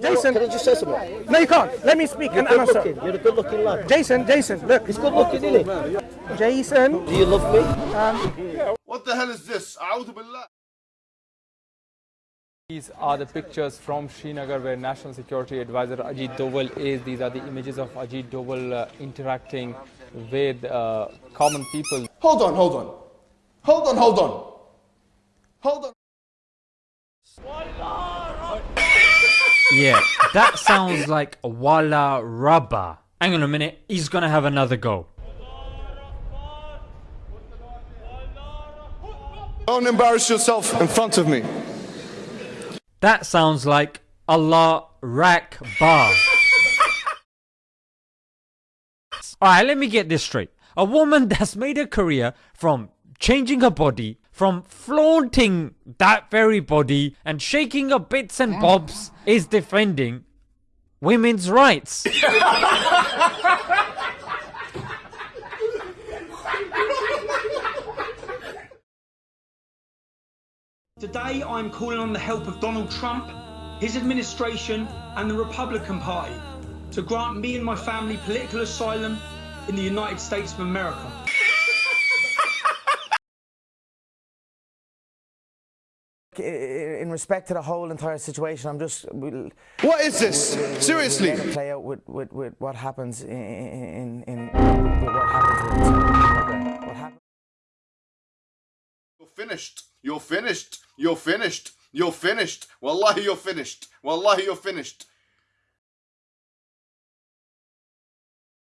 Jason, Can I just say something? no, you can't. Let me speak You're and good answer. looking. You're a good looking lad. Jason, Jason, look. He's good looking, isn't he? Jason, Do you love me? What the hell is this? These are the pictures from Srinagar where National Security Advisor Ajit Doval is. These are the images of Ajit Doval uh, interacting with uh, common people. Hold on, hold on. Hold on, hold on. Hold on. Yeah, that sounds like Walla Rabba. Hang on a minute, he's gonna have another go. Don't embarrass yourself in front of me. That sounds like Allah Rak Bar. Alright, let me get this straight. A woman that's made a career from changing her body, from flaunting that very body and shaking her bits and bobs is defending women's rights. Today, I'm calling on the help of Donald Trump, his administration, and the Republican Party to grant me and my family political asylum in the United States of America. In respect to the whole entire situation, I'm just we'll, What is this? we'll Seriously. let it play out with, with, with what happens in in, in, what happens what happens. You're finished. You're finished. You're finished. You're finished. Wallahi, you're finished. Wallahi, you're finished.